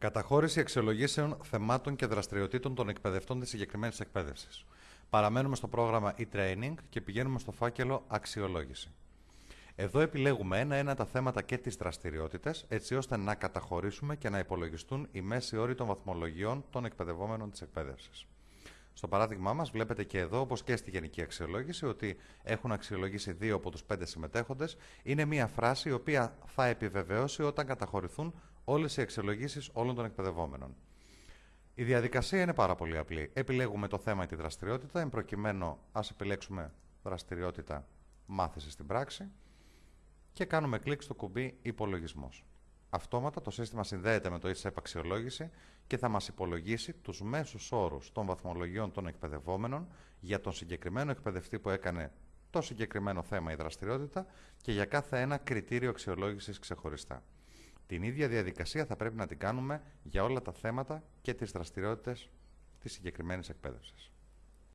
Καταχώρηση αξιολογήσεων θεμάτων και δραστηριοτήτων των εκπαιδευτών της συγκεκριμένης εκπαίδευσης. Παραμένουμε στο πρόγραμμα e-training και πηγαίνουμε στο φάκελο αξιολόγηση. Εδώ επιλέγουμε ένα-ένα τα θέματα και τις δραστηριότητες, έτσι ώστε να καταχωρήσουμε και να υπολογιστούν οι μέσοι όροι των βαθμολογιών των εκπαιδευόμενων της εκπαίδευσης. Στο παράδειγμά μας, βλέπετε και εδώ, όπως και στη γενική αξιολόγηση, ότι έχουν αξιολογήσει δύο από τους πέντε συμμετέχοντες. Είναι μια φράση η οποία θα επιβεβαιώσει όταν καταχωρηθούν όλες οι αξιολογήσεις όλων των εκπαιδευόμενων. Η διαδικασία είναι πάρα πολύ απλή. Επιλέγουμε το θέμα ή τη δραστηριότητα. Εν προκειμένου, ας επιλέξουμε δραστηριότητα μάθησης στην πράξη και κάνουμε κλικ στο κουμπί υπολογισμός. Αυτόματα το σύστημα συνδέεται με το ESEP αξιολόγηση και θα μας υπολογίσει τους μέσους όρους των βαθμολογιών των εκπαιδευόμενων για τον συγκεκριμένο εκπαιδευτή που έκανε το συγκεκριμένο θέμα ή δραστηριότητα και για κάθε ένα κριτήριο αξιολόγησης ξεχωριστά. Την ίδια διαδικασία θα πρέπει να την κάνουμε για όλα τα θέματα και τις δραστηριότητες της συγκεκριμένης εκπαίδευσης.